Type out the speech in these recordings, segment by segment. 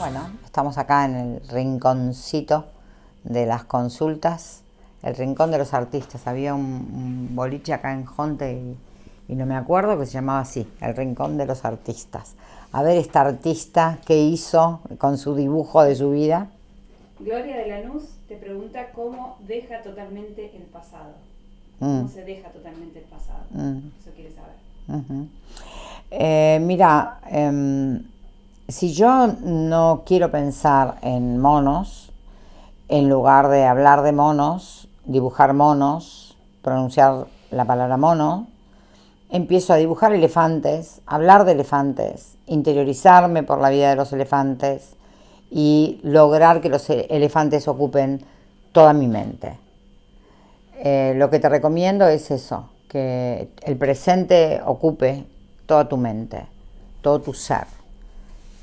Bueno, estamos acá en el rinconcito de las consultas, el rincón de los artistas. Había un, boliche acá en Jonte y, no me acuerdo que se llamaba así, el rincón de los artistas. A ver esta artista, ¿qué hizo con su dibujo de su vida? Gloria de Lanús te pregunta cómo deja totalmente el pasado. ¿Cómo mm. se deja totalmente el pasado? Mm. Eso quiere saber. Eh, mira, em, si yo no quiero pensar en monos, en lugar de hablar de monos, dibujar monos, pronunciar la palabra mono, empiezo a dibujar elefantes, hablar de elefantes, interiorizarme por la vida de los elefantes y lograr que los elefantes ocupen toda mi mente. Eh, lo que te recomiendo es eso, que el presente ocupe toda tu mente, todo tu ser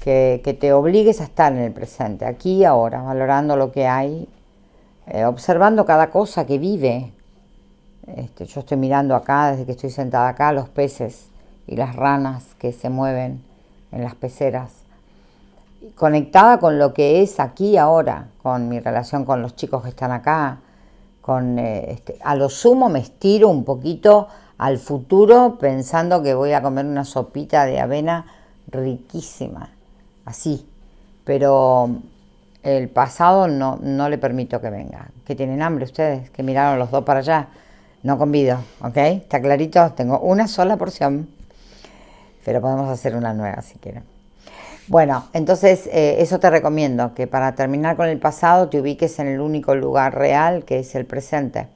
que, te obligues a estar en el presente, aquí y ahora, valorando lo que hay, eh, observando cada cosa que vive. Este, yo estoy mirando acá, desde que estoy sentada acá, los peces y las ranas que se mueven en las peceras. Conectada con lo que es aquí y ahora, con mi relación con los chicos que están acá, con, eh, este, a lo sumo me estiro un poquito al futuro pensando que voy a comer una sopita de avena riquísima así, pero el pasado no, no le permito que venga. ¿Que tienen hambre ustedes? Que miraron los dos para allá. No convido, ¿ok? ¿Está clarito? Tengo una sola porción, pero podemos hacer una nueva si quieren. Bueno, entonces eh, eso te recomiendo, que para terminar con el pasado te ubiques en el único lugar real que es el presente.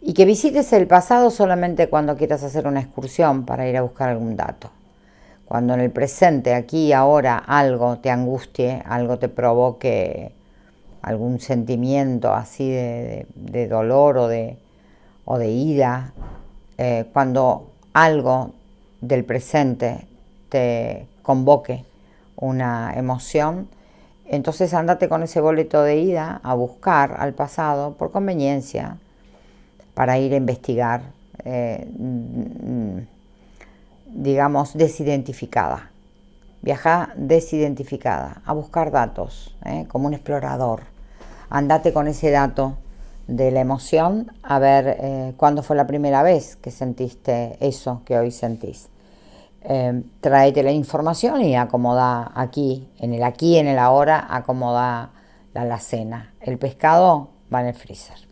Y que visites el pasado solamente cuando quieras hacer una excursión para ir a buscar algún dato. Cuando en el presente, aquí y ahora, algo te angustie, algo te provoque algún sentimiento así de, dolor o de, o de ira, eh, cuando algo del presente te convoque una emoción, entonces andate con ese boleto de ida a buscar al pasado por conveniencia para ir a investigar. Eh, digamos, desidentificada. Viaja desidentificada, a buscar datos, ¿eh? como un explorador. Andate con ese dato de la emoción a ver eh, cuándo fue la primera vez que sentiste eso que hoy sentís. Eh, tráete la información y acomoda aquí, en el aquí, en el ahora, acomoda la alacena. El pescado va en el freezer.